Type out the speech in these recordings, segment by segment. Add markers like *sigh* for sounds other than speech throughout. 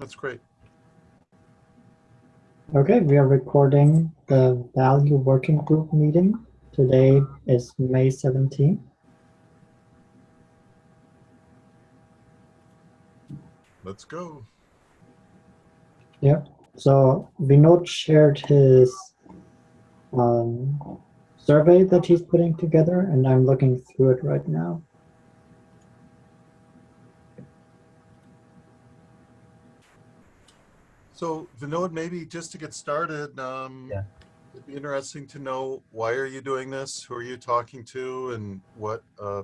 That's great. Okay, we are recording the value working group meeting. Today is May 17th. Let's go. Yep. So Vinod shared his um, survey that he's putting together, and I'm looking through it right now. So Vinod, maybe just to get started, um, Yeah. it'd be interesting to know why are you doing this? Who are you talking to, and what uh,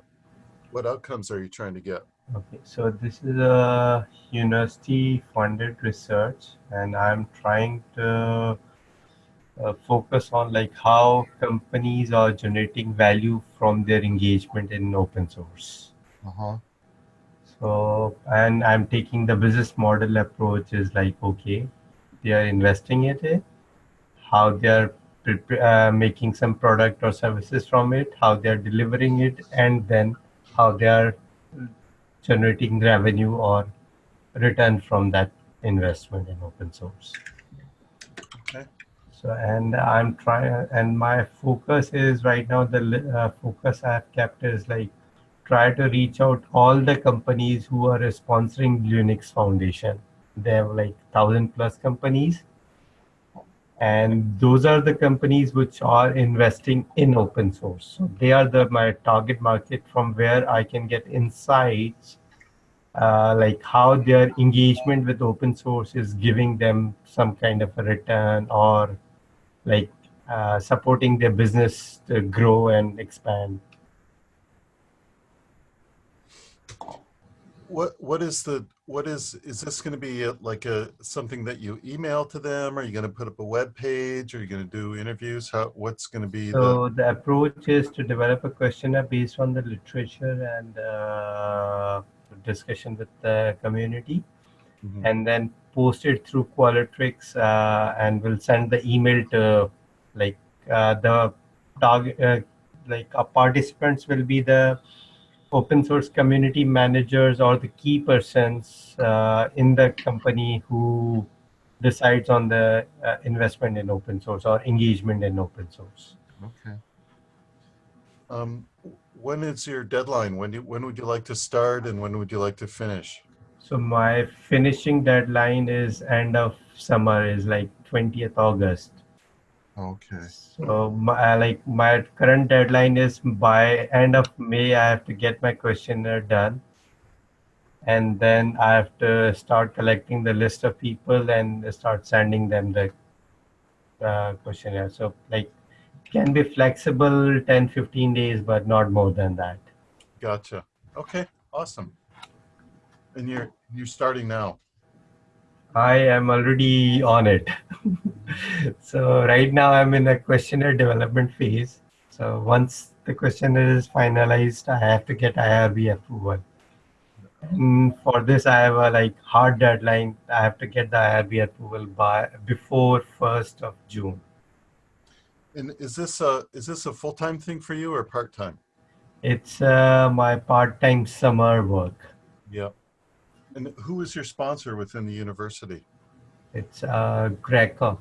what outcomes are you trying to get? Okay, so this is a university funded research and I'm trying to uh, focus on like how companies are generating value from their engagement in open source. Uh-huh. So, and I'm taking the business model approach is like, okay, they are investing in it, how they are uh, making some product or services from it, how they are delivering it, and then how they are generating revenue or return from that investment in open source. Okay. So, and I'm trying, and my focus is right now, the uh, focus I've kept is like, try to reach out all the companies who are sponsoring Linux Foundation. They have like thousand plus companies. And those are the companies which are investing in open source. So they are the my target market from where I can get insights, uh, like how their engagement with open source is giving them some kind of a return or like uh, supporting their business to grow and expand. What what is the what is is this going to be a, like a something that you email to them? Are you going to put up a web page? Are you going to do interviews? How what's going to be the So the approach is to develop a questionnaire based on the literature and uh, discussion with the community, Mhm. and then post it through Qualtrics, uh, and we'll send the email to like uh, the target, uh, like our participants will be the open source community managers or the key persons uh, in the company who decides on the uh, investment in open source or engagement in open source. Okay. Um, when is your deadline? When do, when would you like to start and when would you like to finish? So my finishing deadline is end of summer is like 20th August. Okay. So my, uh, like my current deadline is by end of May I have to get my questionnaire done. And then I have to start collecting the list of people and start sending them the uh, questionnaire. So like can be flexible 10, 15 days, but not more than that. Gotcha. Okay. Awesome. And you're you're starting now. I am already on it. *laughs* so right now I'm in a questionnaire development phase. So once the questionnaire is finalized, I have to get IRB approval. And for this, I have a like hard deadline. I have to get the IRB approval by before 1st of June. And is this a is this a full time thing for you or part time? It's uh, my part-time summer work. Yep. And who is your sponsor within the university? It's uh, Greco.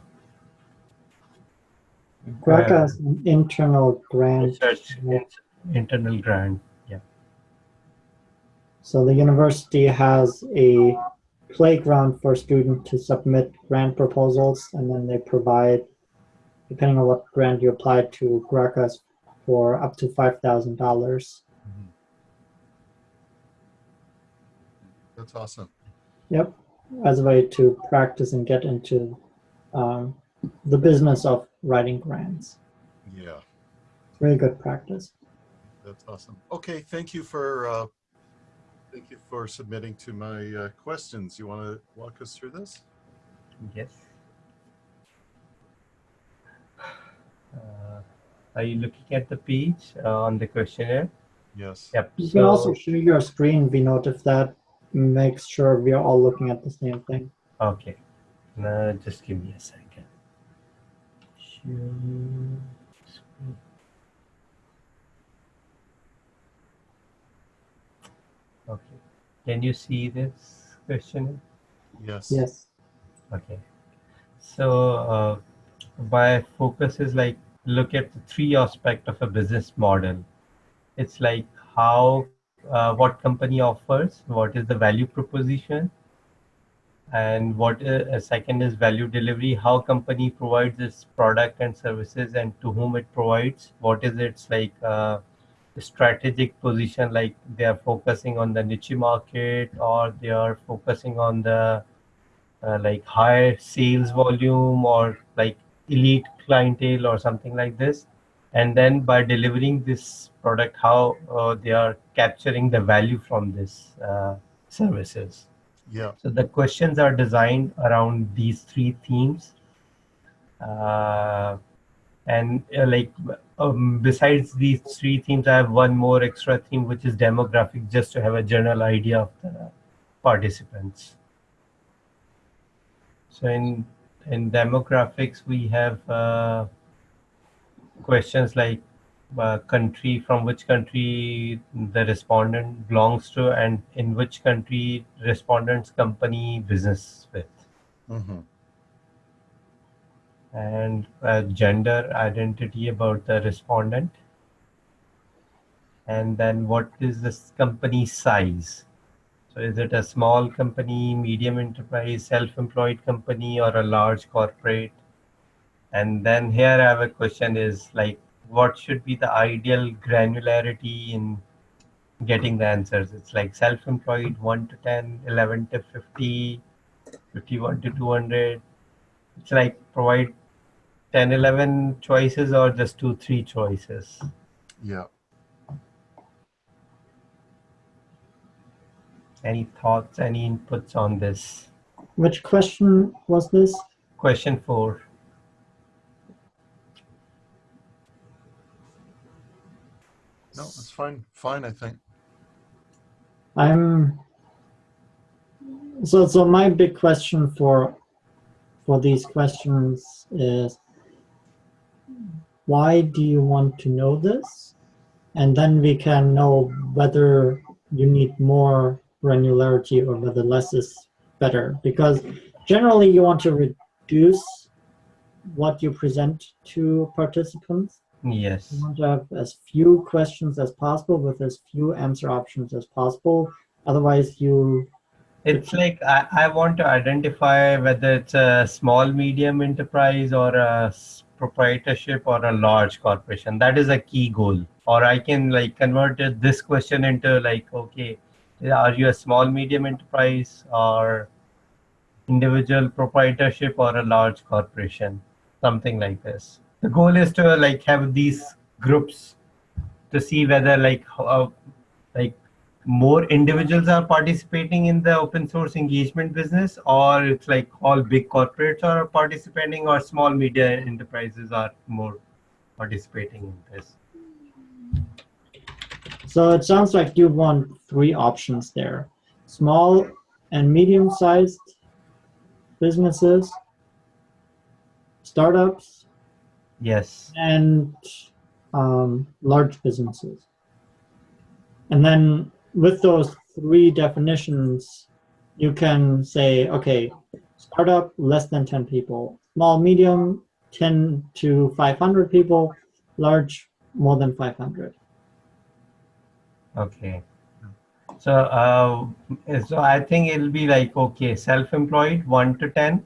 Greco's uh, an internal grant. Research, internal grant, yeah. So the university has a playground for students to submit grant proposals, and then they provide, depending on what grant you apply to, Greco's for up to $5,000 That's awesome. Yep, as a way to practice and get into um, the business of writing grants. Yeah, It's really good practice. that's awesome. Okay, thank you for uh, thank you for submitting to my uh, questions. You want to walk us through this? Yes. Uh, are you looking at the page uh, on the questionnaire? Yes. Yep. You can also share your screen, Vinod, if that makes sure we are all looking at the same thing. Okay. Uh, just give me a second. Okay. Can you see this question? Yes. Yes. Okay. So uh, my focus is like look at the three aspect of a business model. It's like how uh, what company offers, what is the value proposition, and what uh, second is value delivery. How company provides its product and services, and to whom it provides. What is its like uh, strategic position? Like they are focusing on the niche market, or they are focusing on the uh, like high sales volume or like elite clientele or something like this and then by delivering this product how uh, they are capturing the value from this uh, services. Yeah. so the questions are designed around these three themes. Uh, and uh, like um, besides these three themes i have one more extra theme which is demographic just to have a general idea of the participants. So in in demographics, we have uh, questions like uh, country, from which country the respondent belongs to, and in which country respondent's company business with, hmm and uh, gender identity about the respondent, and then what is this company size? So is it a small company, medium enterprise, self-employed company, or a large corporate? And then here I have a question is like, what should be the ideal granularity in getting the answers? It's like self-employed 1 to 10, 11 to 50, 51 to 200. It's like provide 10, 11 choices or just two, three choices. Yeah. Any thoughts, any inputs on this? Which question was this? Question four. No, it's fine. Fine, I think. I'm so so my big question for for these questions is why do you want to know this? And then we can know whether you need more granularity or whether less is better. Because generally you want to reduce what you present to participants. Yes. You want to have as few questions as possible with as few answer options as possible. Otherwise, you It's like I, I want to identify whether it's a small, medium enterprise or a proprietorship or a large corporation. That is a key goal. Or I can like convert this question into like, okay, are you a small, medium enterprise or individual proprietorship or a large corporation? Something like this. The goal is to like have these groups to see whether like how, uh, like more individuals are participating in the open source engagement business or it's like all big corporates are participating or small media enterprises are more participating in this So it sounds like you want three options there. Small and medium-sized businesses, startups, yes. And um, large businesses. And then with those three definitions, you can say, okay, startup, less than 10 people, small, medium, 10 to 500 people, large, more than 500. okay. So uh so i think it'll be like okay self-employed 1 to 10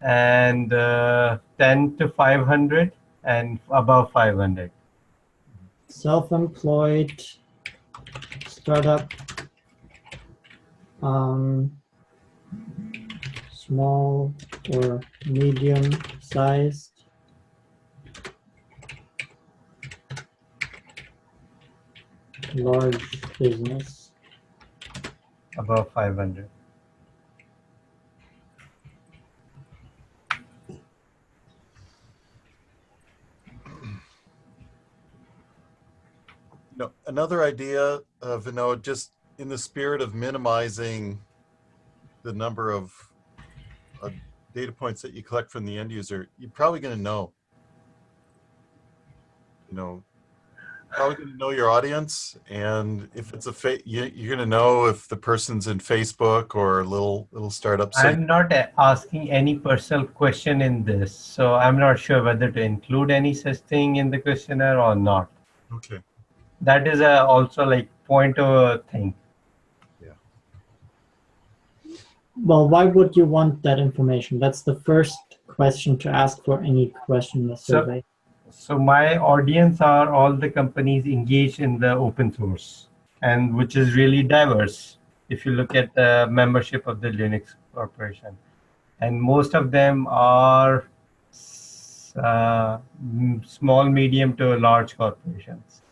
and uh, 10 to 500 and above 500 self-employed startup um, small or medium sized large business. Above 500 another idea, uh, Vinod, just in the spirit of minimizing the number of uh, data points that you collect from the end user, you're probably going to know. You know, probably going to know your audience, and if it's a fa- you, you're going to know if the person's in Facebook or a little little startup site. I'm not asking any personal question in this, so I'm not sure whether to include any such thing in the questionnaire or not. Okay. That is a also like point of a thing. Yeah. Well, why would you want that information? That's the first question to ask for any question in the survey. So my audience are all the companies engaged in the open source, and which is really diverse. If you look at the membership of the Linux Corporation, and most of them are uh, small, medium to large corporations.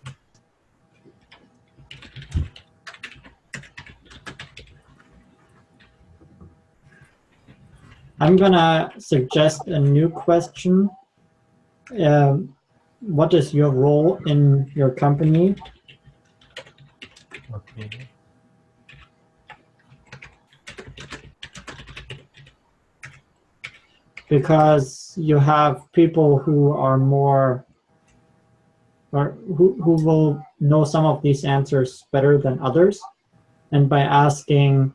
I'm gonna suggest a new question. Um, what is your role in your company? Okay. Because you have people who are more, or who, who will know some of these answers better than others. And by asking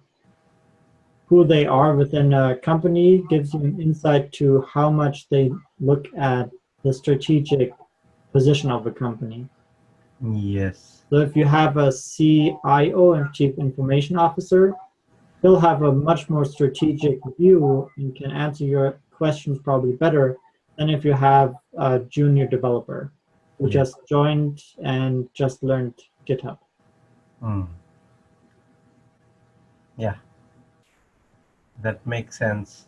who they are within a company gives you an insight to how much they look at the strategic position of a company. Yes. So if you have a CIO and Chief Information Officer, he'll have a much more strategic view and can answer your questions probably better than if you have a junior developer who just joined and just learned GitHub. Hmm. Yeah. That makes sense.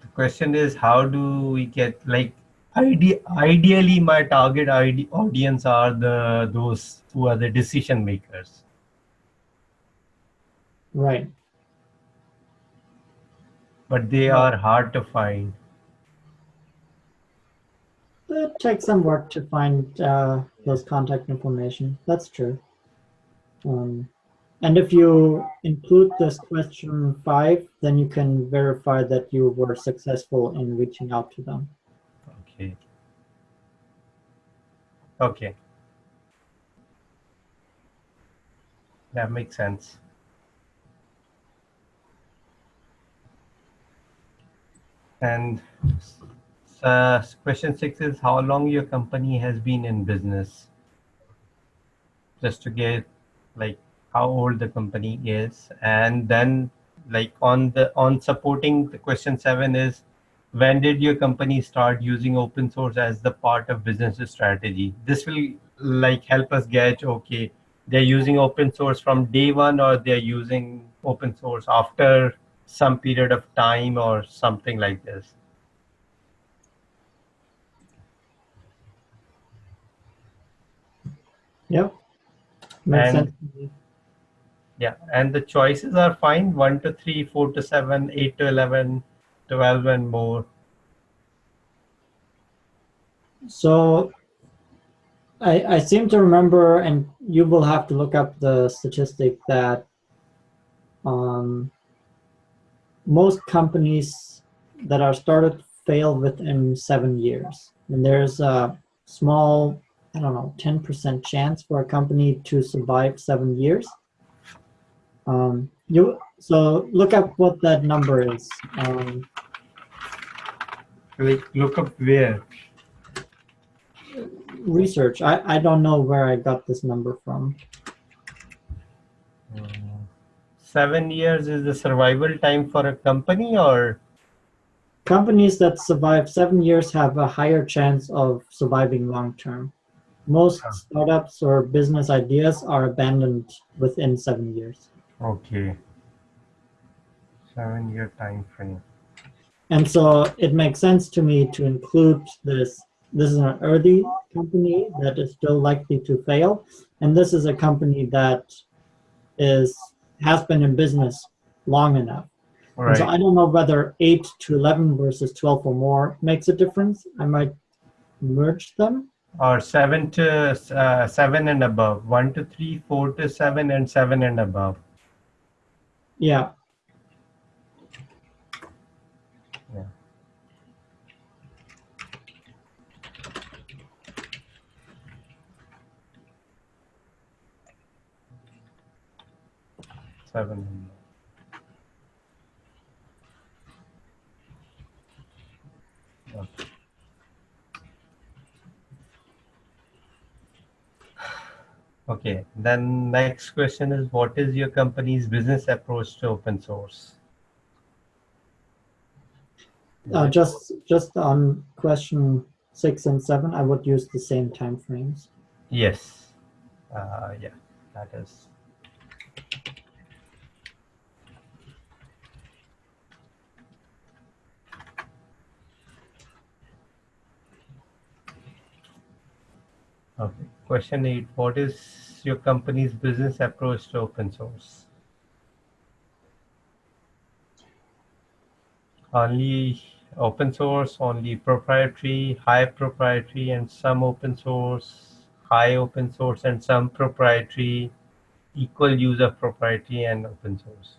The question is, how do we get like ide- ideally my target ide- audience are the those who are the decision makers. Right. But they Yeah. are hard to find. It takes some work to find uh, those contact information. That's true. Um, and if you include this question five, then you can verify that you were successful in reaching out to them. Okay. Okay. That makes sense. And uh, question six is how long your company has been in business? Just to get like how old the company is, and then like on the on supporting the question seven is when did your company start using open source as the part of business strategy this will like help us gauge okay they're using open source from day one or they're using open source after some period of time or something like this Yep. Makes And- sense. Yeah and the choices are fine 1 to 3 4 to 7 8 to 11 12 and more So I, I seem to remember, and you will have to look up the statistic that um, most companies that are started fail within seven years. And there's a small, I don't know, 10% chance for a company to survive seven years. Um, you So look up what that number is. Um, like look up where research. I, I don't know where I got this number from. seven years is the survival time for a company or Companies that survive seven years have a higher chance of surviving long term. Most startups or business ideas are abandoned within seven years. Okay seven year time frame And so it makes sense to me to include this. This is an early company that is still likely to fail. And this is a company that is has been in business long enough. Right So I don't know whether 8 to 11 versus 12 or more makes a difference. I might merge them. or seven to uh, seven and above one to three four to seven and seven and above yeah. Seven. Okay. Okay, then next question is what is your company's business approach to open source? Uh, just just on question six and seven, I would use the same time frames. Yes. Uh, yeah, that is. Okay. Question eight. What is your company's business approach to open source? Only open source, only proprietary, high proprietary, and some open source, high open source, and some proprietary, equal use of proprietary and open source.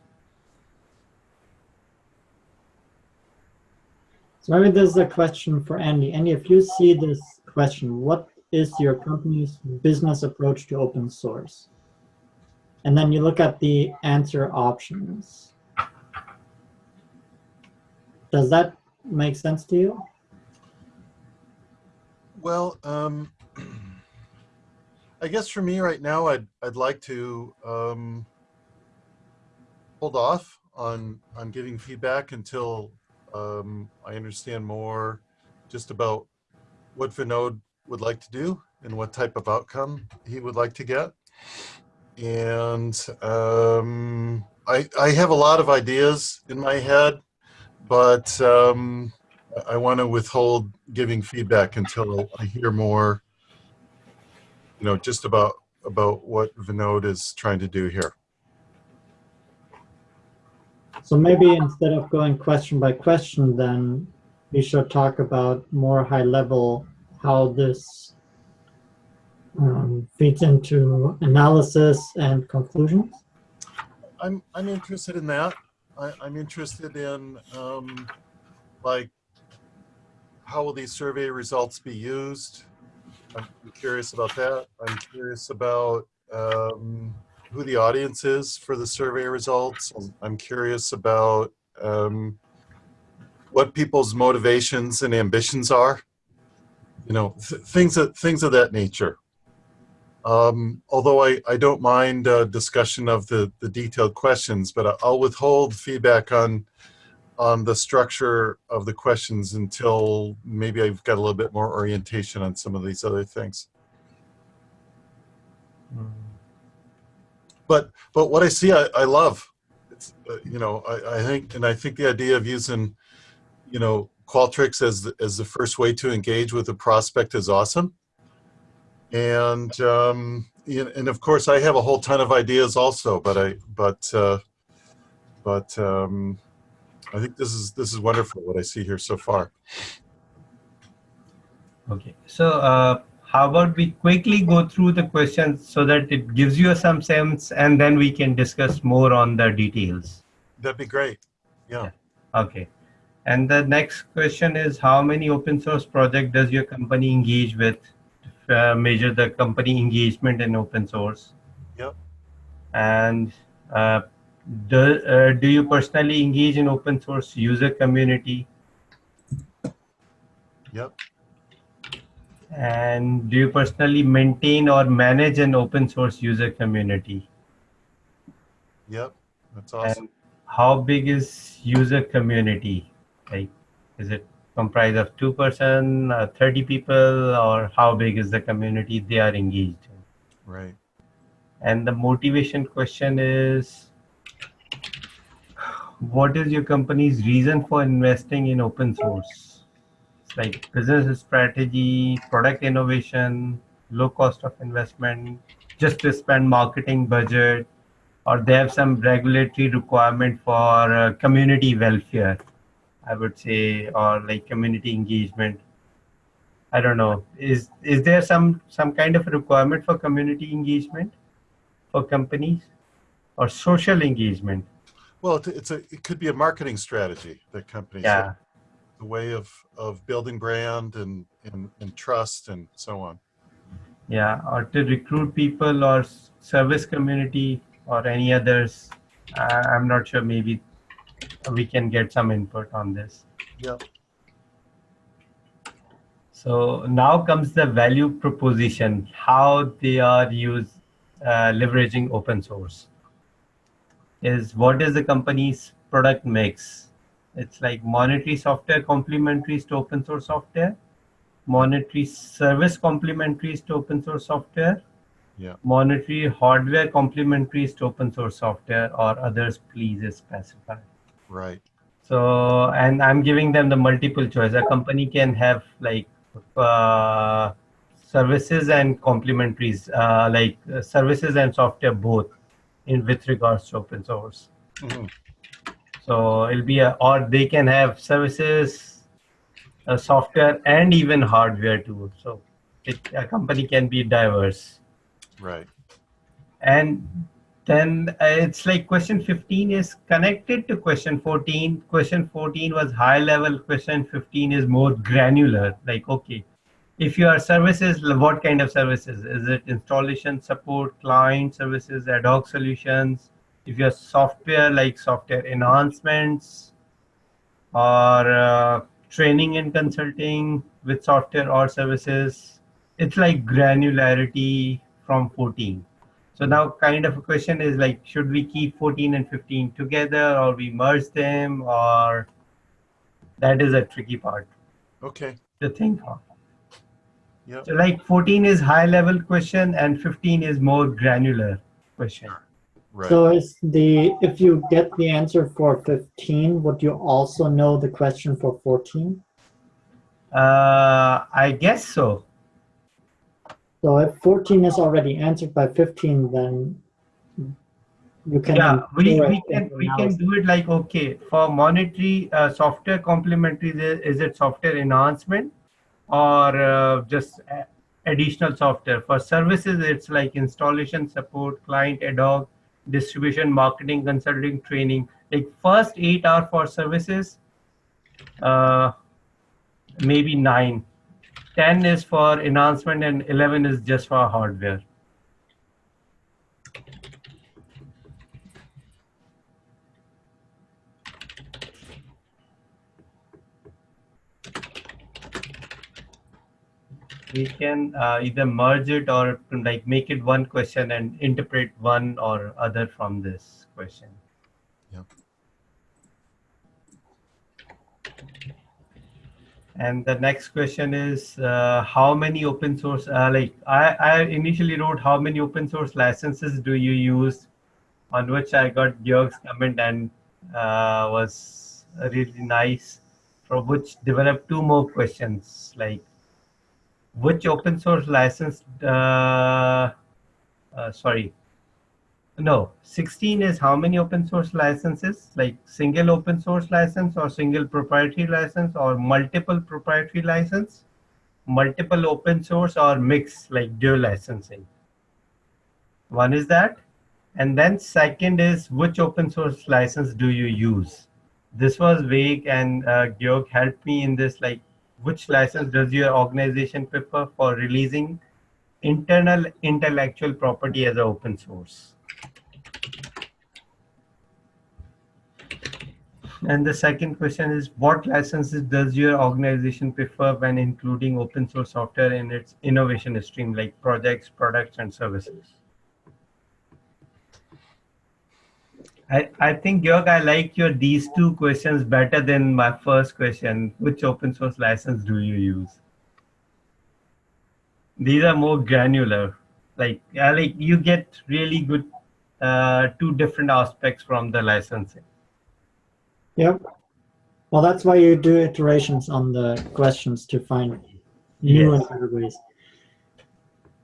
So maybe this is a question for Andy. Andy, if you see this question, what is your company's business approach to open source? And then you look at the answer options. Does that make sense to you? Well, um, *clears throat* I guess for me right now, I'd, I'd like to um, hold off on, on giving feedback until um, I understand more just about what Vinod would like to do and what type of outcome he would like to get. And um, I, I have a lot of ideas in my head, but um, I want to withhold giving feedback until I hear more, you know, just about about what Vinod is trying to do here. So maybe instead of going question by question, then we should talk about more high level how this um, feeds into analysis and conclusions. I'm I'm interested in that. I, I'm interested in um, like how will these survey results be used? I'm curious about that. I'm curious about um, who the audience is for the survey results. I'm curious about um, what people's motivations and ambitions are. You know, th things that things of that nature. Um, although I, I don't mind uh, discussion of the, the detailed questions, but I'll withhold feedback on on the structure of the questions until maybe I've got a little bit more orientation on some of these other things. But but what I see, I, I love. It's, uh, you know, I, I think, and I think the idea of using, you know, Qualtrics as the, as the first way to engage with a prospect is awesome. And um, and of course, I have a whole ton of ideas also, but I but uh, but um, I think this is this is wonderful what I see here so far. Okay, so uh, how about we quickly go through the questions so that it gives you some sense, and then we can discuss more on the details. That'd be great. Yeah. Okay. And the next question is how many open source project does your company engage with uh, measure the company engagement in open source? Yep. And uh, do, uh, do you personally engage in open source user community? Yep. And do you personally maintain or manage an open source user community? Yep. That's awesome. And how big is user community? Like, is it comprised of two person, uh, 30 people, or how big is the community they are engaged in? Right. And the motivation question is, what is your company's reason for investing in open source? It's like business strategy, product innovation, low cost of investment, just to spend marketing budget, or they have some regulatory requirement for uh, community welfare, I would say, or like community engagement. I don't know. Is is there some some kind of requirement for community engagement for companies or social engagement? Well, it- it's a it could be a marketing strategy that companies Yeah. have, a way of of building brand and, and and trust and so on. Yeah, or to recruit people or service community or any others I- I'm not sure. Maybe we can get some input on this. Yep. So now comes the value proposition, how they are used, uh, leveraging open source. Is what is the company's product mix? It's like monetary software complementaries to open source software, monetary service complementaries to open source software, Yeah. monetary hardware complementaries to open source software, or others, please specify. Right. So, and I'm giving them the multiple choice. A company can have like uh, services and complementaries, uh, like uh, services and software both in with regards to open source. Mhm. So it'll be a, or they can have services, uh, software, and even hardware too. So it, a company can be diverse. Right. And then uh, it's like question 15 is connected to question 14. Question 14 was high level, question 15 is more granular. Like, okay, if your services, what kind of services? Is it installation support, client services, ad hoc solutions? If you your software, like software enhancements or uh, training and consulting with software or services, it's like granularity from 14. So now kind of a question is like, should we keep 14 and 15 together or we merge them or that is a tricky part Okay. The thing. of. Yep. So like 14 is high level question and 15 is more granular question. Right. So is the, if you get the answer for 15, would you also know the question for 14? Uh, I guess so. So if 14 is already answered by 15, then you can. Yeah, we, we can we can do it like okay for monetary uh, software complementary is is it software enhancement or uh, just additional software? For services it's like installation support client ad hoc distribution marketing consulting training. Like first eight are for services uh, maybe nine 10 is for enhancement and 11 is just for hardware we can uh, either merge it or like make it one question and interpret one or other from this question. And the next question is uh, how many open source, uh, like I, I initially wrote how many open source licenses do you use? On which I got Georg's comment and uh, was really nice from which developed two more questions like which open source license uh, uh, sorry no 16 is how many open source licenses? Like single open source license or single proprietary license or multiple proprietary license? Multiple open source or mix like dual licensing? One is that. And then second is which open source license do you use? This was vague and uh, Georg helped me in this like which license does your organization prefer for releasing internal intellectual property as an open source? And the second question is, what licenses does your organization prefer when including open source software in its innovation stream, like projects, products, and services? I, I think, Georg, I like your these two questions better than my first question. Which open source license do you use? These are more granular. Like, like you get really good uh, two different aspects from the licensing. Yep. Well, that's why you do iterations on the questions to find new Yes. and better ways.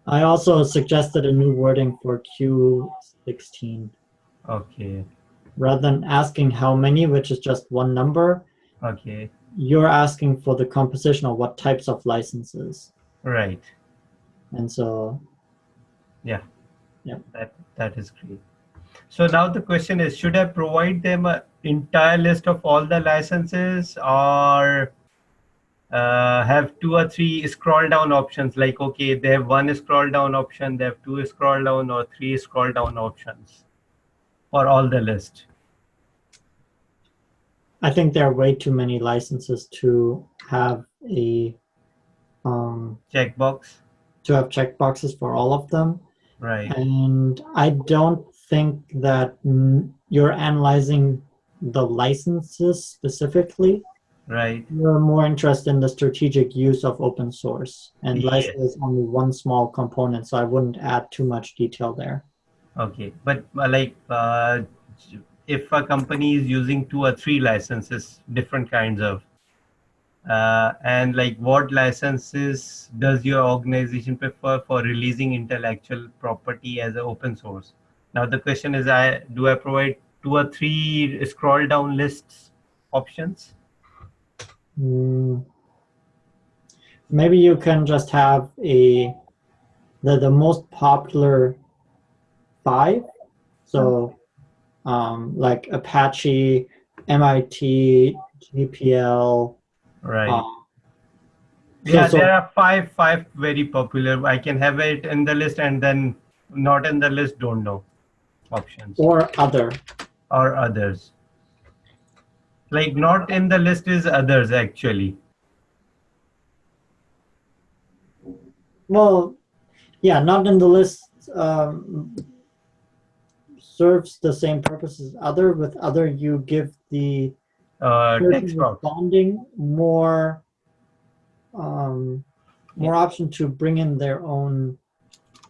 I also suggested a new wording for Q16. Okay. Rather than asking how many, which is just one number, Okay. you're asking for the composition of what types of licenses. Right. And so, Yeah. Yeah. That that is great. So now the question is, should I provide them an entire list of all the licenses or uh, have two or three scroll down options? Like, okay, they have one scroll down option, they have two scroll down or three scroll down options. for all the list? I think there are way too many licenses to have a um, Checkbox, to have checkboxes for all of them. right? And I don't think that you're analyzing the licenses specifically. Right. You're more interested in the strategic use of open source. And Yes. license is only one small component, so I wouldn't add too much detail there. Okay, but uh, like uh, if a company is using two or three licenses, different kinds of, uh, and like what licenses does your organization prefer for releasing intellectual property as an open source? Now the question is, I do I provide two or three scroll down lists options? Mm. Maybe you can just have a the the most popular five. So um, like Apache, MIT, GPL. Right. um, yeah, so- there are five five very popular. I can have it in the list and then not in the list. Don't know options. or other. Or others. Like not in the list is others actually. Well, yeah, not in the list um, serves the same purpose as other. With other, you give the Uh, text responding more um, more option to bring in their own.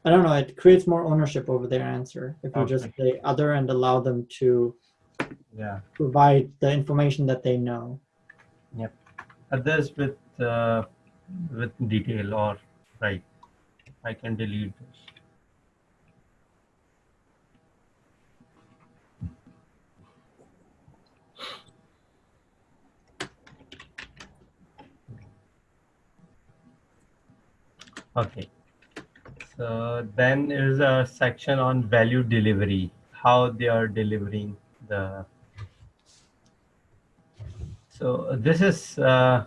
I don't know. It creates more ownership over their answer if you just say other and allow them to Yeah, provide the information that they know. Yep. Others with uh, with detail or right. I can delete this. Okay. So then is a section on value delivery, how they are delivering the. So this is, uh,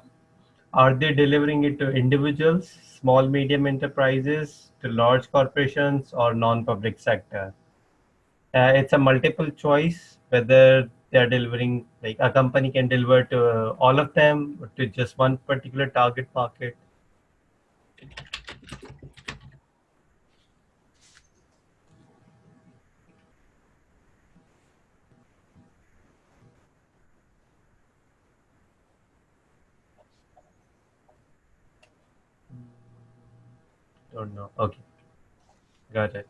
are they delivering it to individuals, small, medium enterprises, to large corporations or non-public sector? Uh, it's a multiple choice whether they're delivering, like a company can deliver to all of them or to just one particular target market. Don't know. Okay. Got it.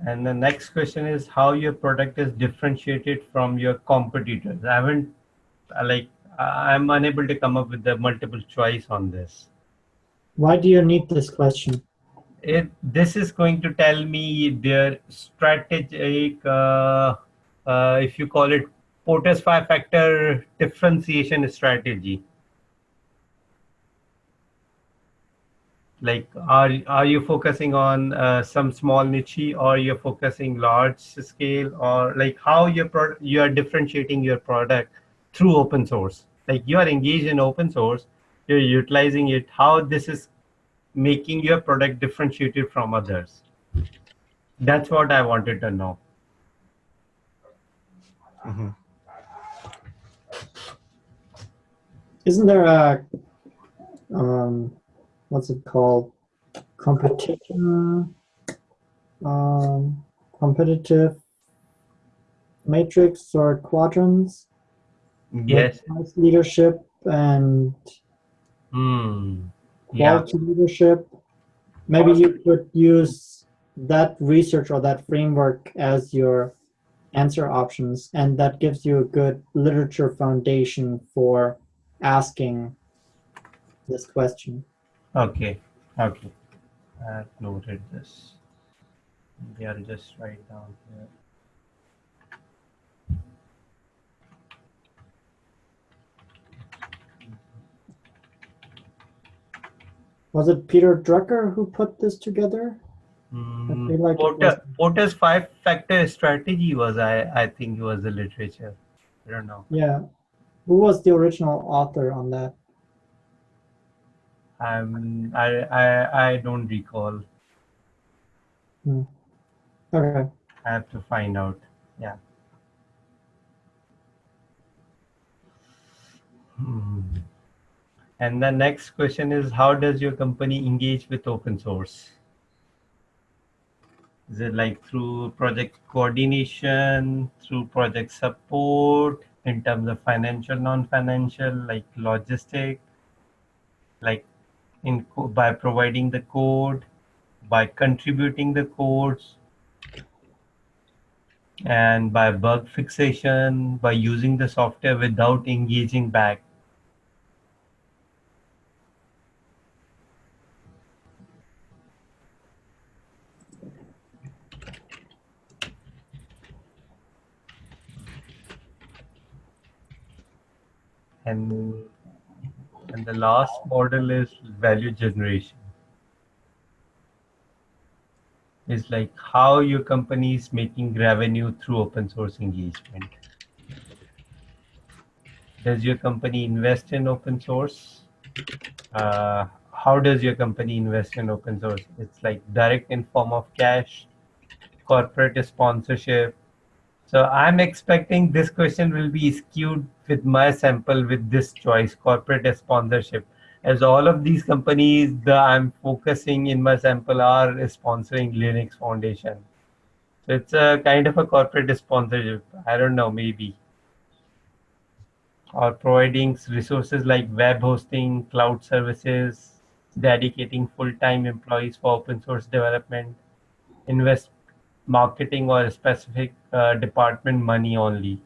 And the next question is how your product is differentiated from your competitors. I haven't, uh, like, I- I'm unable to come up with the multiple choice on this. Why do you need this question? It, this is going to tell me their strategic, uh, uh, if you call it Porter's five factor differentiation strategy. Like, are, are you focusing on uh, some small niche or you're focusing large scale or like how your product, you are differentiating your product through open source? Like you are engaged in open source, you're utilizing it, how this is making your product differentiated from others. That's what I wanted to know. Mhm. Isn't there a um, what's it called? Competition, um, competitive matrix or quadrants? Mhm. Yes. Nice leadership and Hmm. Yeah. leadership. Maybe you could use that research or that framework as your answer options, and that gives you a good literature foundation for asking this question. Okay. Okay. I've noted this. Maybe I'll just write down here. Was it Peter Drucker who put this together? Hmm, feel like Porter, Porter's five factor strategy was, I, I think, was the literature. I don't know. Yeah. Who was the original author on that? I'm, I, I, I don't recall. Okay. I have to find out. Yeah. Hmm. And the next question is how does your company engage with open source? Is it like through project coordination, through project support, in terms of financial, non-financial, like logistic, like in by providing the code, by contributing the codes, and by bug fixation, by using the software without engaging back. And, and the last model is value generation. Is like how your company is making revenue through open source engagement. Does your company invest in open source? Uh, how does your company invest in open source? It's like direct in form of cash, corporate sponsorship, so I'm expecting this question will be skewed with my sample with this choice, corporate sponsorship. As all of these companies that I'm focusing in my sample are sponsoring Linux Foundation. So it's a kind of a corporate sponsorship. I don't know, maybe. Or providing resources like web hosting, cloud services, dedicating full-time employees for open source development, invest marketing or a specific uh, department money only?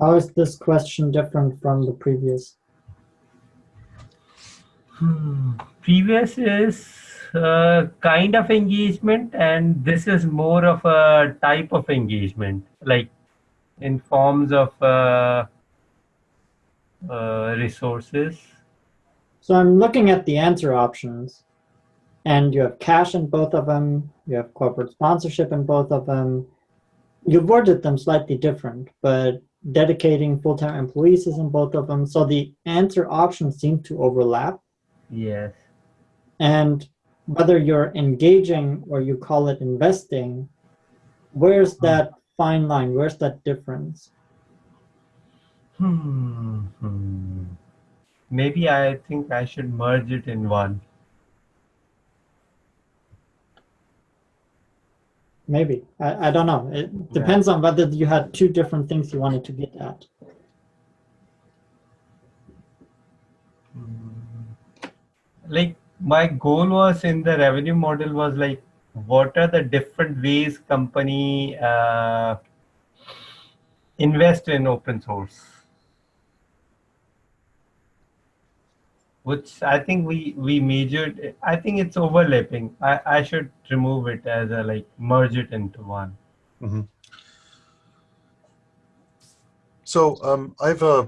How is this question different from the previous? Hmm. Previous is uh, kind of engagement, and this is more of a type of engagement, like in forms of uh, uh, resources. So I'm looking at the answer options, and you have cash in both of them, you have corporate sponsorship in both of them. You've worded them slightly different, but dedicating full-time employees is in both of them. So the answer options seem to overlap. Yes. And whether you're engaging or you call it investing, where's that fine line? Where's that difference? Hmm. Hmm. Maybe I think I should merge it in one. Maybe. I, I don't know. It depends on whether you had two different things you wanted to get at. Like my goal was in the revenue model was like, what are the different ways company uh, invest in open source? Which I think we we measured. I think it's overlapping. I I should remove it as a like merge it into one. Mhm. So um, I've uh,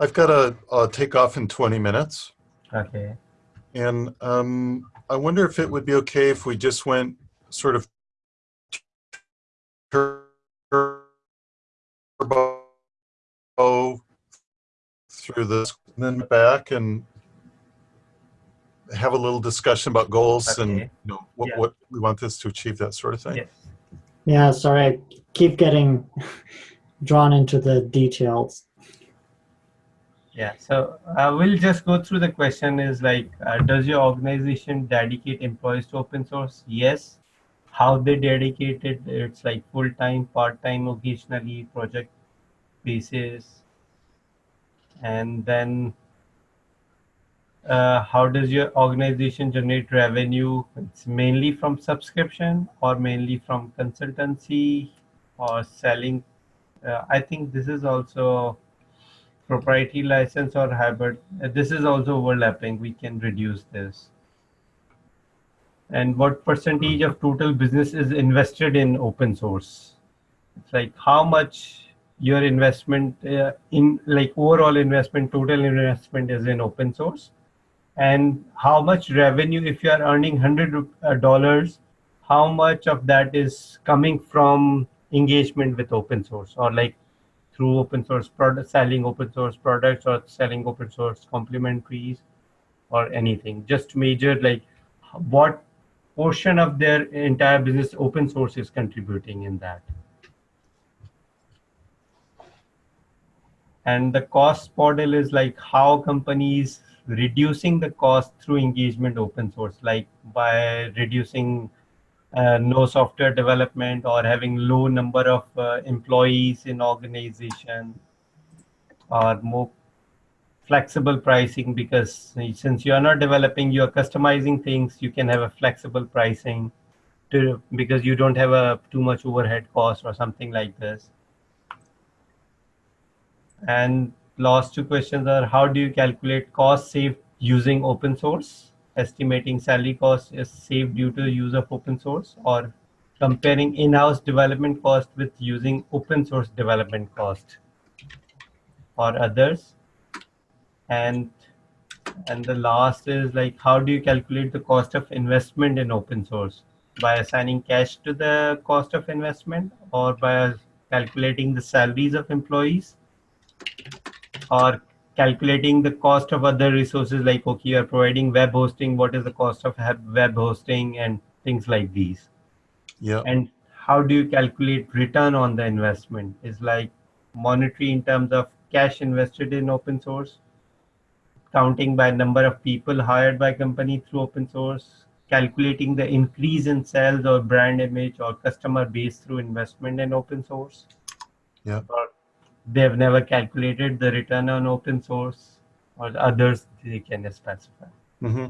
I've got to uh, take off in 20 minutes, Okay. and um, I wonder if it would be okay if we just went sort of turbo through this, then back and have a little discussion about goals and you know what, Yeah. what we want this to achieve, that sort of thing. Yes. Yeah, sorry, I keep getting drawn into the details. Yeah, so uh, we'll just go through the question is like, uh, does your organization dedicate employees to open source? Yes. How they dedicate it? It's like full-time, part-time, occasionally, project basis. And then uh, how does your organization generate revenue? It's mainly from subscription or mainly from consultancy or selling. Uh, I think this is also proprietary license or hybrid. Uh, This is also overlapping. We can reduce this. And what percentage of total business is invested in open source? It's like how much your investment uh, in like overall investment, total investment is in open source, and how much revenue if you are earning hundred uh, dollars, how much of that is coming from engagement with open source or like through open source product selling open source products or selling open source complementaries or anything. Just measure like what portion of their entire business open source is contributing in that. And the cost model is like how companies reducing the cost through engagement open source, like by reducing uh, no software development or having low number of uh, employees in organization or more flexible pricing because since you are not developing you are customizing things you can have a flexible pricing to because you don't have a too much overhead cost or something like this and last two questions are how do you calculate cost saved using open source? Estimating salary cost is saved due to the use of open source or comparing in-house development cost with using open source development cost or others. And and the last is like how do you calculate the cost of investment in open source? By assigning cash to the cost of investment or by calculating the salaries of employees or calculating the cost of other resources like okay you are providing web hosting what is the cost of web hosting and things like these Yeah. and how do you calculate return on the investment is like monetary in terms of cash invested in open source counting by number of people hired by company through open source calculating the increase in sales or brand image or customer base through investment in open source Yeah. or they have never calculated the return on open source or others they can specify. Hmm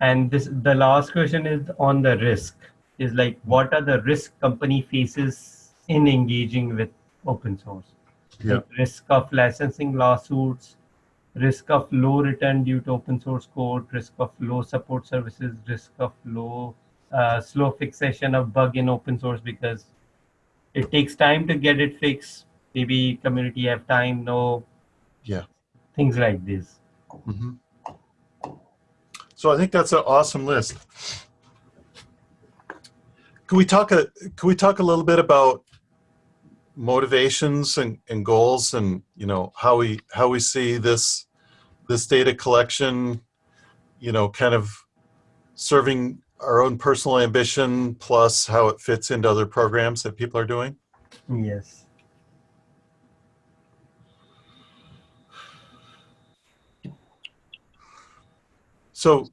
and this the last question is on the risk is like what are the risk company faces in engaging with open source? Yeah. like risk of licensing lawsuits risk of low return due to open source code risk of low support services risk of low uh, slow fixation of bug in open source because it takes time to get it fixed maybe community have time no Yeah. things like this hmm So I think that's an awesome list. Can we talk a can we talk a little bit about motivations and, and goals and you know how we how we see this this data collection, you know, kind of serving our own personal ambition plus how it fits into other programs that people are doing? yes So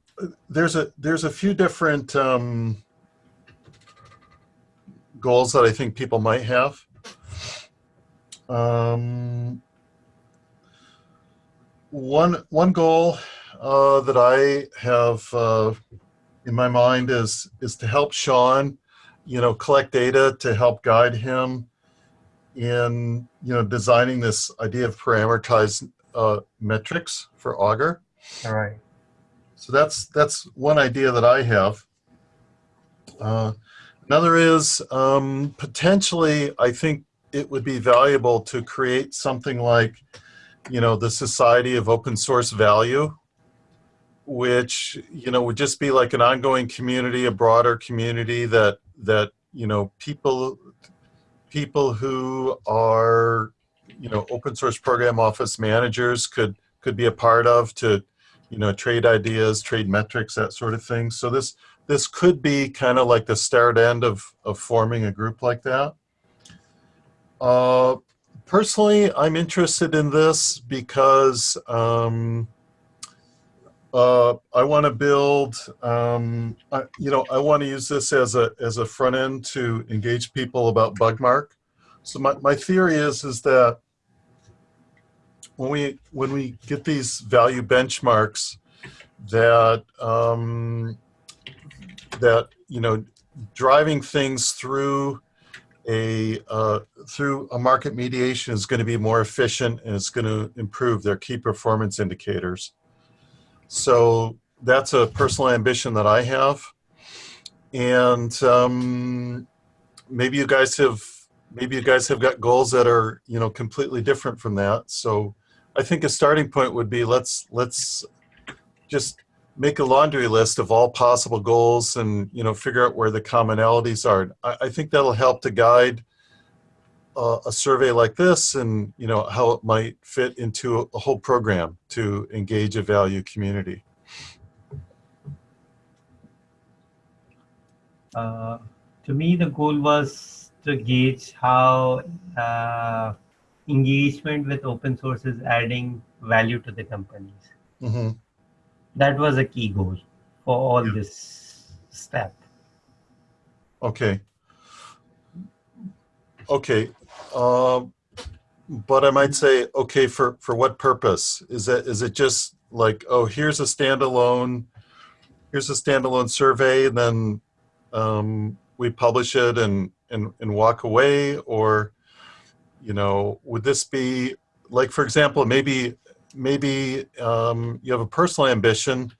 there's a there's a few different um, goals that I think people might have. Um, one one goal uh, that I have uh, in my mind is is to help Sean, you know, collect data to help guide him in you know designing this idea of parameterized uh, metrics for Augur. all right So that's that's one idea that I have. Uh, another is um, potentially I think it would be valuable to create something like, you know, the Society of Open Source Value, which you know would just be like an ongoing community, a broader community that that you know people people who are you know open source program office managers could could be a part of to you know, trade ideas, trade metrics, that sort of thing. So this this could be kind of like the start end of of forming a group like that. Uh, personally, I'm interested in this because um, uh, I want to build. Um, I, you know, I want to use this as a as a front end to engage people about Bugmark. So my my theory is is that when we when we get these value benchmarks that um, that you know driving things through a uh, through a market mediation is going to be more efficient and it's going to improve their key performance indicators. So that's a personal ambition that I have, and um, maybe you guys have maybe you guys have got goals that are you know completely different from that. So I think a starting point would be let's let's just make a laundry list of all possible goals and you know figure out where the commonalities are. I, I think that'll help to guide a survey like this and, you know, how it might fit into a, a whole program to engage a value community. Uh, to me, the goal was to gauge how uh, engagement with open source is adding value to the companies. hmm That was a key goal for all Yeah. this step. Okay. Okay. Um, but I might say, okay, for, for what purpose? Is that, is it just like, oh, here's a standalone, here's a standalone survey and then um, we publish it and, and, and walk away? Or, you know, would this be like, for example, maybe, maybe um, you have a personal ambition,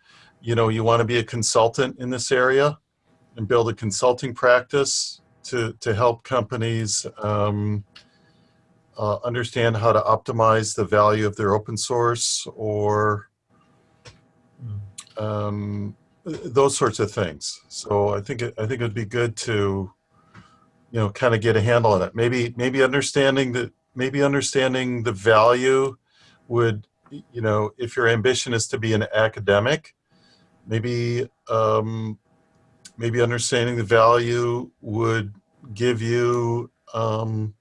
you know, you want to be a consultant in this area and build a consulting practice to, to help companies um, uh, understand how to optimize the value of their open source or um, those sorts of things. So I think it, I think it'd be good to, you know, kind of get a handle on it. Maybe maybe understanding that maybe understanding the value would, you know, if your ambition is to be an academic, maybe um, maybe understanding the value would give you um,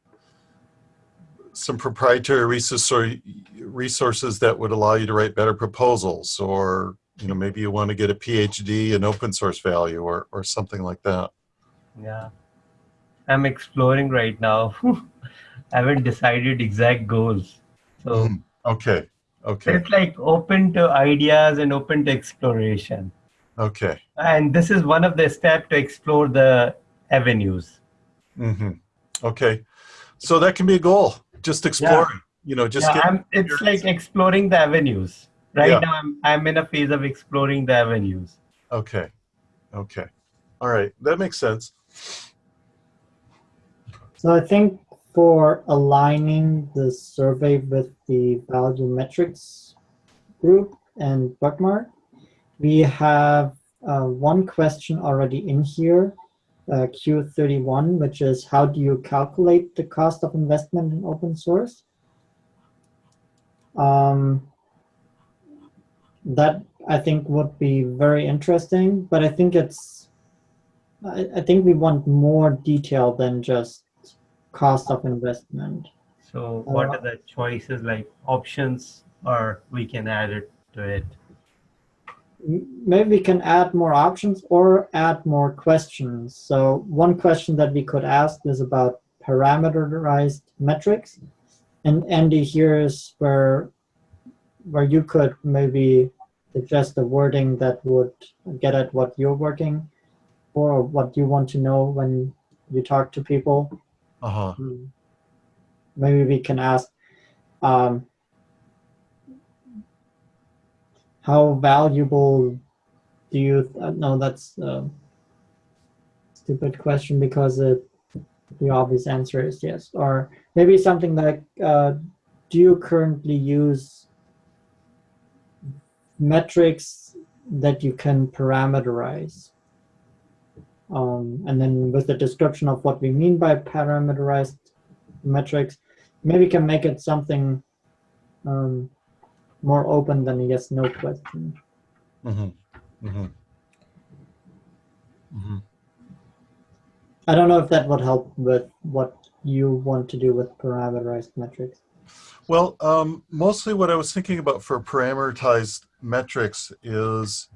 some proprietary resource resources that would allow you to write better proposals or you know maybe you want to get a phd in open source value or, or something like that Yeah. I'm exploring right now. I *laughs* haven't decided exact goals. So Mhm. okay okay it's like open to ideas and open to exploration. okay And this is one of the steps to explore the avenues. Hmm okay. So that can be a goal just exploring you know just Yeah, get it's like exploring the avenues. Right Yeah. now, I'm, I'm in a phase of exploring the avenues. okay. Okay. All right. That makes sense. So I think for aligning the survey with the value metrics group and Bugmark, we have uh, one question already in here, uh, Q31, which is how do you calculate the cost of investment in open source? Um, that I think would be very interesting, but I think it's, I, I think we want more detail than just cost of investment. So what Uh, are the choices like options or we can add it to it? Maybe we can add more options or add more questions. So one question that we could ask is about parameterized metrics. And Andy, here's where where you could maybe suggest the wording that would get at what you're working or what you want to know when you talk to people. uh-huh Hmm. Maybe we can ask, um, how valuable do you, uh, no, that's a stupid question because it, the obvious answer is yes. Or maybe something like, uh, do you currently use metrics that you can parameterize? Um, and then with the description of what we mean by parameterized metrics, maybe can make it something um, more open than a yes no question. hmm hmm hmm I don't know if that would help with what you want to do with parameterized metrics. Well, um, mostly what I was thinking about for parameterized metrics is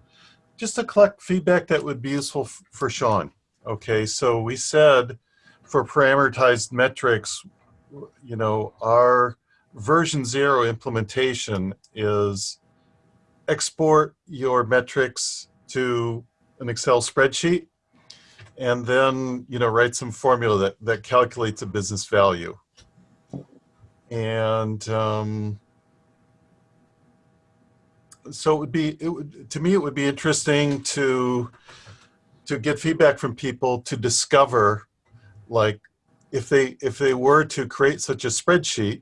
just to collect feedback that would be useful for Sean. Okay, so we said for parameterized metrics, you know, our version zero implementation is export your metrics to an Excel spreadsheet and then, you know, write some formula that, that calculates a business value. And um, so it would be it would to me it would be interesting to to get feedback from people to discover like if they if they were to create such a spreadsheet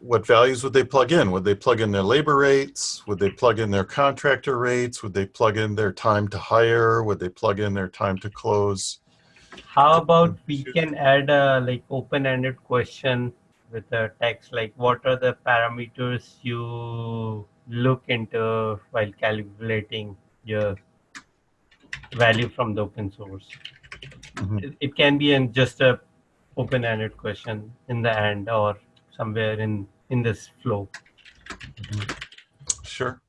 what values would they plug in? Would they plug in their labor rates? Would they plug in their contractor rates? Would they plug in their time to hire? Would they plug in their time to close? How about we can add a like open-ended question with a text like what are the parameters you look into while calculating your value from the open source? Mhm. It, it can be in just a open-ended question in the end or somewhere in in this flow. Sure.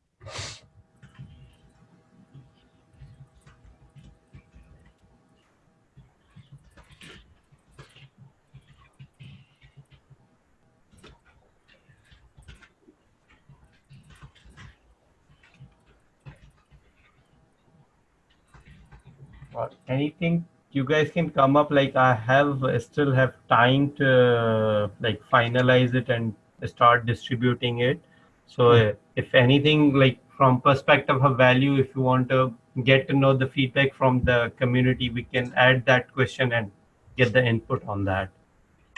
anything you guys can come up like i have uh, still have time to uh, like finalize it and start distributing it. So hmm. uh, if anything like from perspective of value if you want to get to know the feedback from the community we can add that question and get the input on that.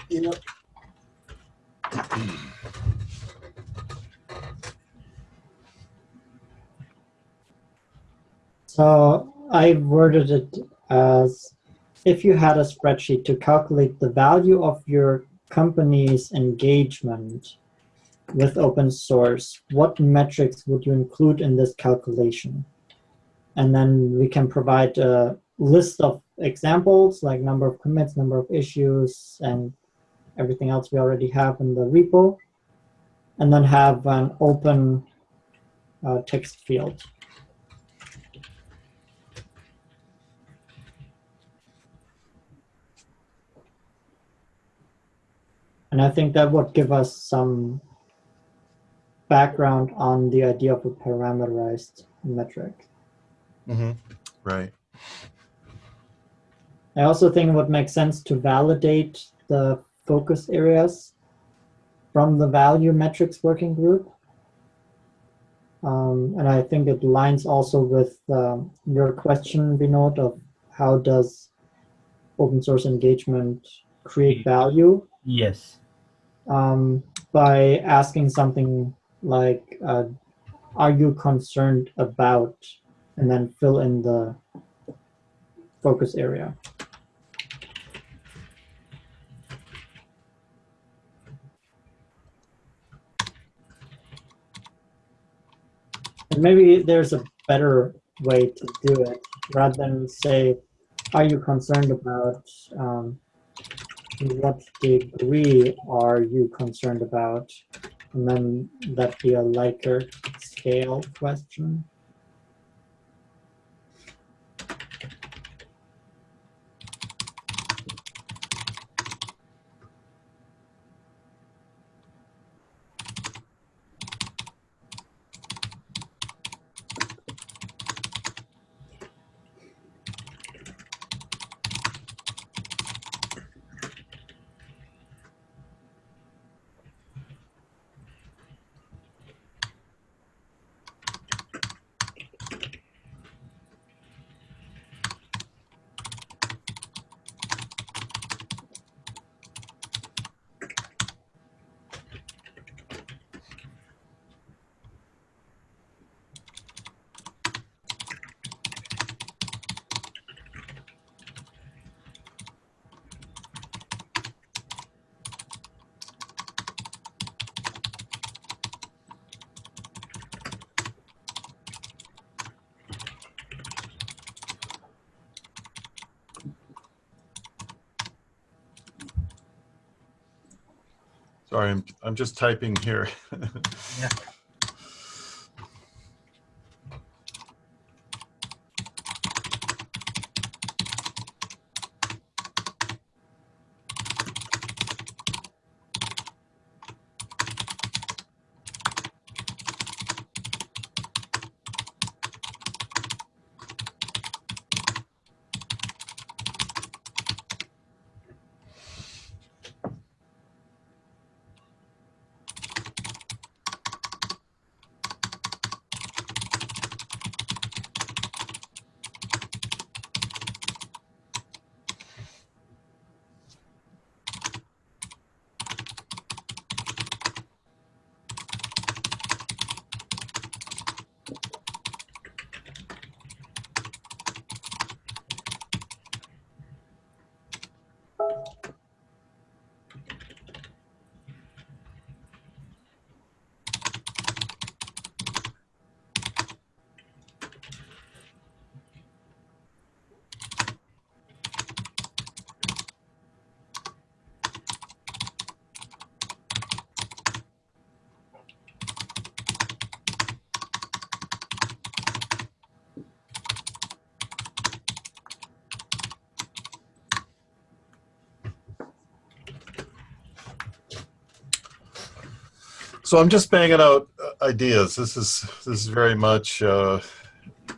You know, So I worded it as if you had a spreadsheet to calculate the value of your company's engagement with open source, what metrics would you include in this calculation? And then we can provide a list of examples like number of commits, number of issues, and everything else we already have in the repo. And then have an open uh, text field. And I think that would give us some background on the idea of a parameterized metric. hmm Right. I also think it would make sense to validate the focus areas from the value metrics working group. Um, and I think it lines also with um, your question, Vinod, of how does open source engagement create value? Yes um, by asking something like, uh, are you concerned about, and then fill in the focus area. And maybe there's a better way to do it rather than say, are you concerned about um, what degree are you concerned about? And then that be a Likert scale question. Sorry, I'm, I'm just typing here. *laughs* Yeah. So I'm just banging out uh, ideas. This is this is very much uh,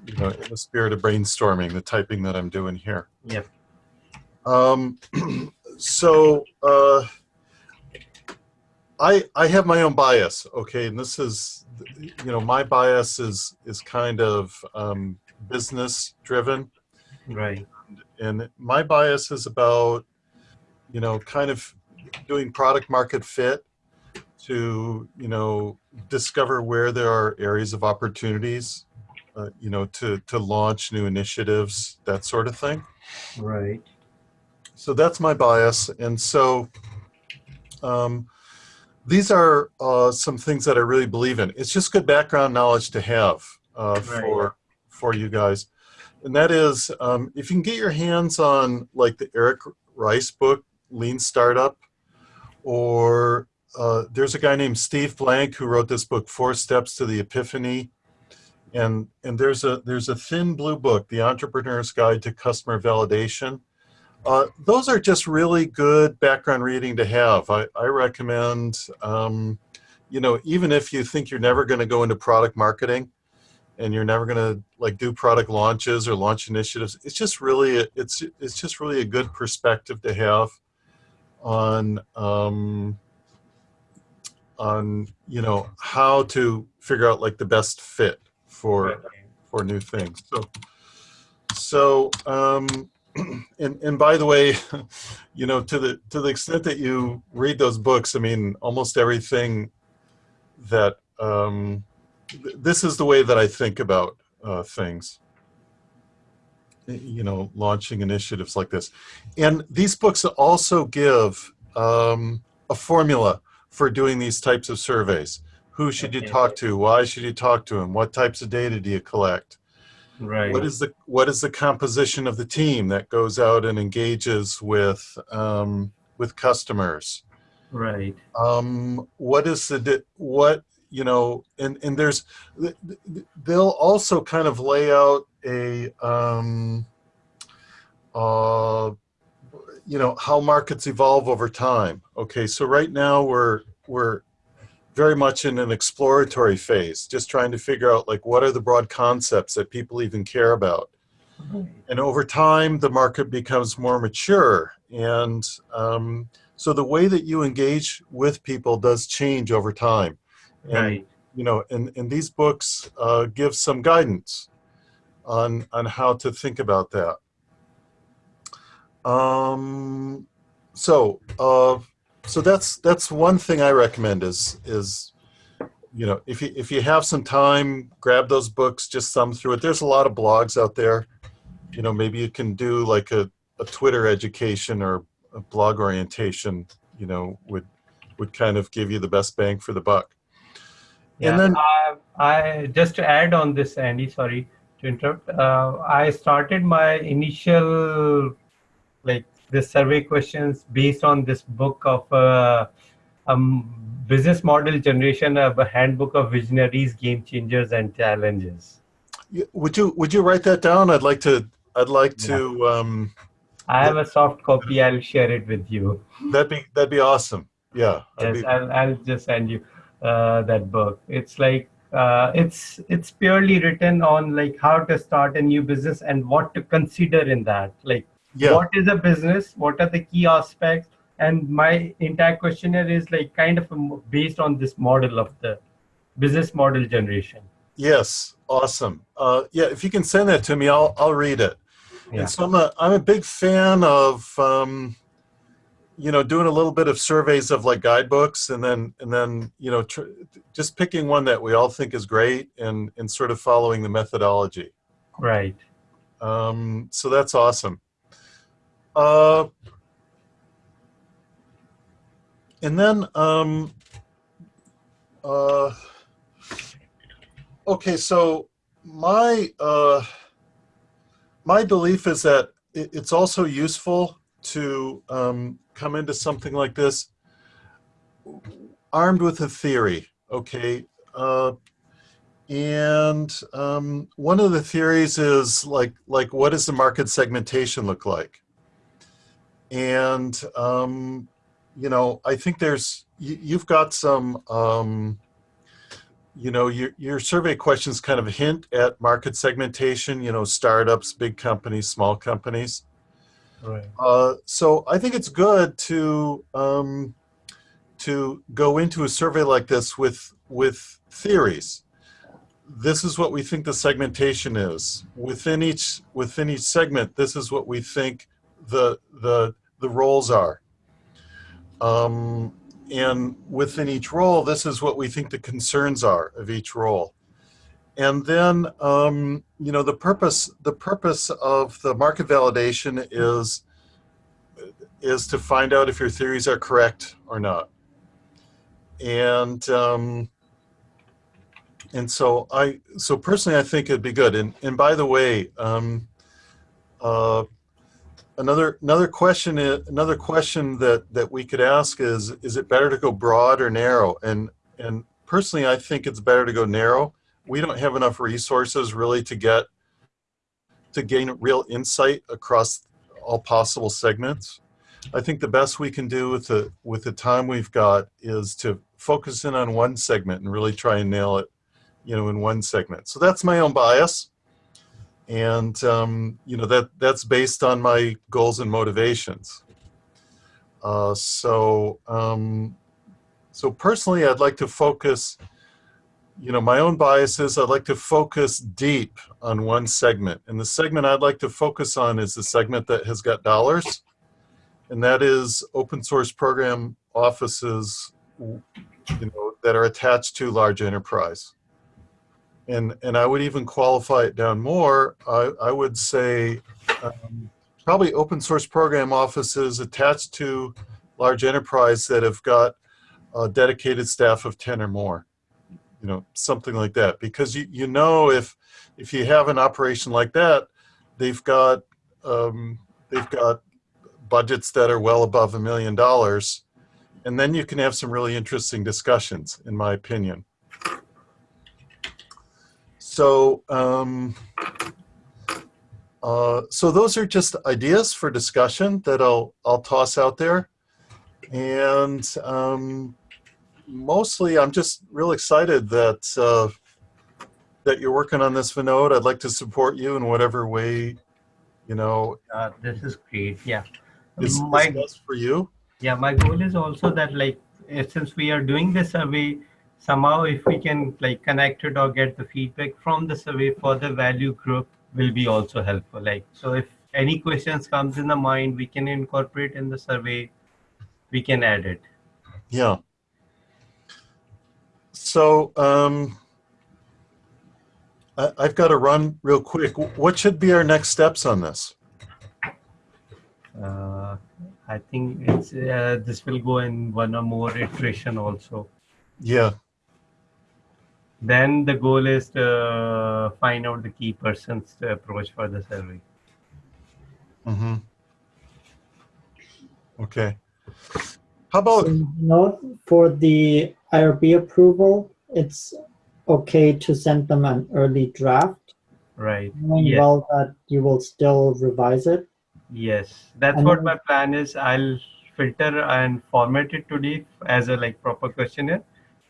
you know in the spirit of brainstorming, the typing that I'm doing here. Yep. Um, *clears throat* so uh, I I have my own bias, okay, and this is you know my bias is is kind of um, business driven, Right. and my bias is about you know kind of doing product market fit to you know discover where there are areas of opportunities, uh, you know to to launch new initiatives, that sort of thing. Right. So that's my bias. And so um, these are uh, some things that I really believe in. It's just good background knowledge to have uh, Right. for, for you guys. And that is, um, if you can get your hands on like the Eric Rice book, Lean Startup, or uh, there's a guy named Steve Blank who wrote this book, Four Steps to the Epiphany. And, and there's a there's a thin blue book, The Entrepreneur's Guide to Customer Validation. Uh, those are just really good background reading to have. I, I recommend, um, you know, even if you think you're never going to go into product marketing and you're never going to like do product launches or launch initiatives, it's just really, it's, it's just really a good perspective to have on, um, on, you know, how to figure out like the best fit for, for new things. So, so, um, *clears throat* and and by the way, *laughs* you know, to the to the extent that you read those books, I mean, almost everything that um, th- this is the way that I think about uh, things. You know, launching initiatives like this, and these books also give um, a formula for doing these types of surveys. Who should you talk to? Why should you talk to them? What types of data do you collect? Right. What is the what is the composition of the team that goes out and engages with um, with customers? right. Um, what is the what you know? And and there's th- th- they'll also kind of lay out a um, uh, you know how markets evolve over time. Okay, so right now we're we're very much in an exploratory phase, just trying to figure out like what are the broad concepts that people even care about. And over time, the market becomes more mature. And um, so the way that you engage with people does change over time. And, Right. you know, and, and these books uh, give some guidance on, on how to think about that. Um, so, uh, so that's, that's one thing I recommend is, is, you know, if you, if you have some time, grab those books, just thumb through it. There's a lot of blogs out there. You know, maybe you can do like a, a Twitter education or a blog orientation, you know, would, would kind of give you the best bang for the buck. Yeah. And then- I, I just to add on this, Andy. Sorry to interrupt. Uh, I started my initial like the survey questions based on this book of uh, um, business model generation of a handbook of visionaries, game changers, and challenges. Would you, would you write that down? I'd like to, I'd like to, um, I have a soft copy. I'll share it with you. that'd be, that'd be awesome. Yeah. Yes, be- I'll, I'll just send you uh, that book. It's like uh, it's it's purely written on like how to start a new business and what to consider in that. Like yeah. what is a business? What are the key aspects? And my entire questionnaire is like kind of based on this model of the business model generation. Yes, awesome. Uh, yeah, if you can send that to me, I'll I'll read it. Yeah. And so I'm a I'm a big fan of um, you know doing a little bit of surveys of like guidebooks, and then and then you know tr- just picking one that we all think is great, and and sort of following the methodology. Right. Um, so that's awesome. Uh, and then, um, uh, okay, so my uh, my belief is that it's also useful to um, come into something like this armed with a theory. Okay, uh, and um, one of the theories is like, like what does the market segmentation look like? And um, you know, I think there's, you, you've got some, um, you know, your, your survey questions kind of hint at market segmentation, you know, startups, big companies, small companies. Right. Uh, so I think it's good to um, to go into a survey like this with with theories. This is what we think the segmentation is within each within each segment. This is what we think the the the roles are. Um, and within each role, this is what we think the concerns are of each role. And then, um, you know, the purpose the purpose of the market validation is is to find out if your theories are correct or not. And um, and so I so personally, I think it'd be good. And and by the way, um, uh, another another question another question that that we could ask is is it better to go broad or narrow? And and personally, I think it's better to go narrow we don't have enough resources really to get to gain real insight across all possible segments. I think the best we can do with the with the time we've got is to focus in on one segment and really try and nail it, you know, in one segment. So that's my own bias, and um, you know that that's based on my goals and motivations. Uh, so um, so personally, I'd like to focus you know, my own biases, I'd like to focus deep on one segment. And the segment I'd like to focus on is the segment that has got dollars. And that is open source program offices, you know, that are attached to large enterprise. And, and I would even qualify it down more. I, I would say um, probably open source program offices attached to large enterprise that have got a dedicated staff of 10 or more you know something like that because you you know if if you have an operation like that they've got um, they've got budgets that are well above a million dollars and then you can have some really interesting discussions in my opinion so um, uh, so those are just ideas for discussion that I'll I'll toss out there and um, mostly I'm just real excited that uh, that you're working on this Vinod. I'd like to support you in whatever way, you know, Uh, this is great. Yeah. is, is my best for you. yeah my goal is also that like eh, since we are doing this survey somehow if we can like connect it or get the feedback from the survey for the value group will be also helpful like so if any questions comes in the mind we can incorporate in the survey we can add it Yeah. So um, I, I've got to run real quick. What should be our next steps on this? uh, i think it's uh, this will go in one or more iteration also Yeah. Then the goal is to find out the key persons to approach for the survey Mm-hmm. Okay. How about So note for the IRB approval, it's okay to send them an early draft, right knowing Yes. well that you will still revise it. Yes, that's And what my plan is. I'll filter and format it today as a like proper questionnaire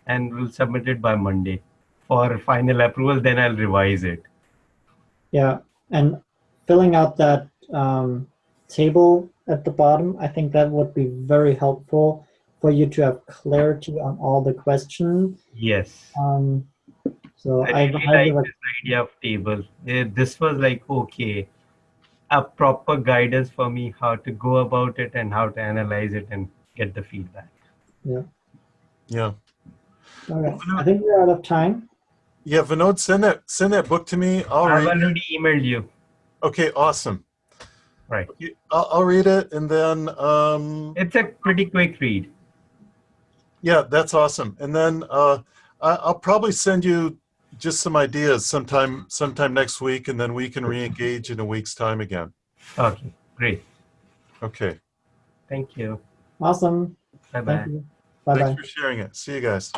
and we'll submit it by Monday for final approval. Then I'll revise it. Yeah, and filling out that um, table at the bottom, I think that would be very helpful for you to have clarity on all the questions. Yes. Um, so I I really highly like this idea of table. Eh, This was like, okay, a proper guidance for me how to go about it and how to analyze it and get the feedback. yeah. All right. I think we're out of time. Yeah, Vinod, send that send that book to me. I'll I've read. it. already emailed you. Okay, awesome. Right. You- I'll, I'll read it and then um, It's a pretty quick read. yeah, that's awesome. And then uh, I, I'll probably send you just some ideas sometime sometime next week, and then we can re-engage in a week's time again. Okay, great. Okay. Thank you. Awesome. Bye bye. Thank. Bye bye. Thanks for sharing it. See you guys.